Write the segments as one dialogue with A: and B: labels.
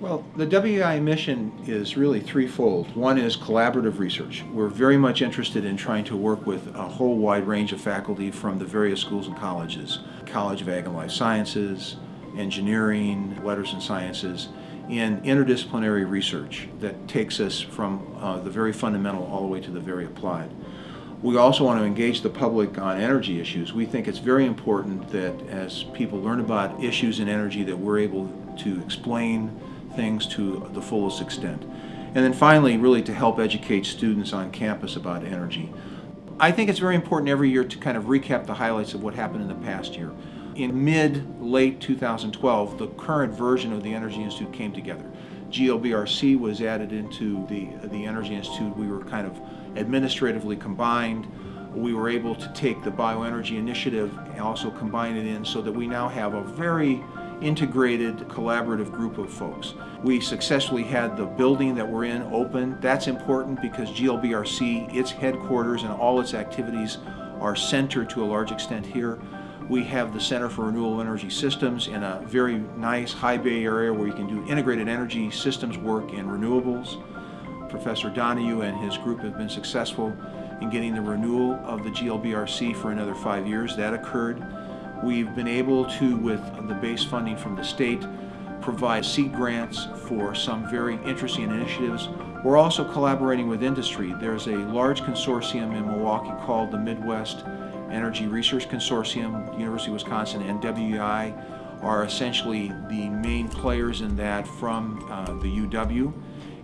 A: Well, the WEI mission is really threefold. One is collaborative research. We're very much interested in trying to work with a whole wide range of faculty from the various schools and colleges, College of Ag and Life Sciences, engineering, letters and sciences, in interdisciplinary research that takes us from uh, the very fundamental all the way to the very applied. We also want to engage the public on energy issues. We think it's very important that as people learn about issues in energy that we're able to explain things to the fullest extent. And then finally, really to help educate students on campus about energy. I think it's very important every year to kind of recap the highlights of what happened in the past year. In mid-late 2012, the current version of the Energy Institute came together. GLBRC was added into the, the Energy Institute. We were kind of administratively combined. We were able to take the bioenergy initiative and also combine it in so that we now have a very integrated collaborative group of folks. We successfully had the building that we're in open. That's important because GLBRC, its headquarters and all its activities are centered to a large extent here. We have the Center for Renewable Energy Systems in a very nice high bay area where you can do integrated energy systems work in renewables. Professor Donohue and his group have been successful in getting the renewal of the GLBRC for another five years. That occurred. We've been able to, with the base funding from the state, provide seed grants for some very interesting initiatives. We're also collaborating with industry. There's a large consortium in Milwaukee called the Midwest Energy Research Consortium, University of Wisconsin and WEI are essentially the main players in that from uh, the UW.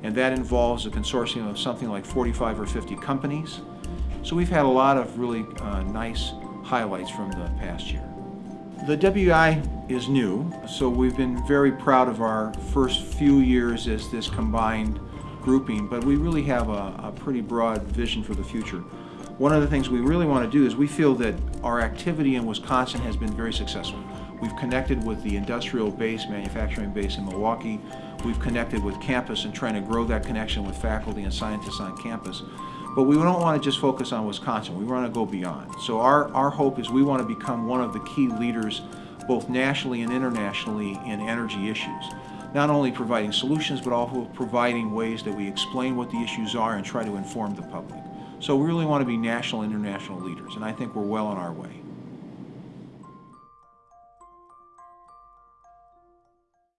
A: And that involves a consortium of something like 45 or 50 companies. So we've had a lot of really uh, nice highlights from the past year. The WI is new, so we've been very proud of our first few years as this combined grouping, but we really have a, a pretty broad vision for the future. One of the things we really want to do is we feel that our activity in Wisconsin has been very successful. We've connected with the industrial base, manufacturing base in Milwaukee. We've connected with campus and trying to grow that connection with faculty and scientists on campus. But we don't want to just focus on Wisconsin. We want to go beyond. So our, our hope is we want to become one of the key leaders both nationally and internationally in energy issues. Not only providing solutions, but also providing ways that we explain what the issues are and try to inform the public. So we really want to be national and international leaders, and I think we're well on our way.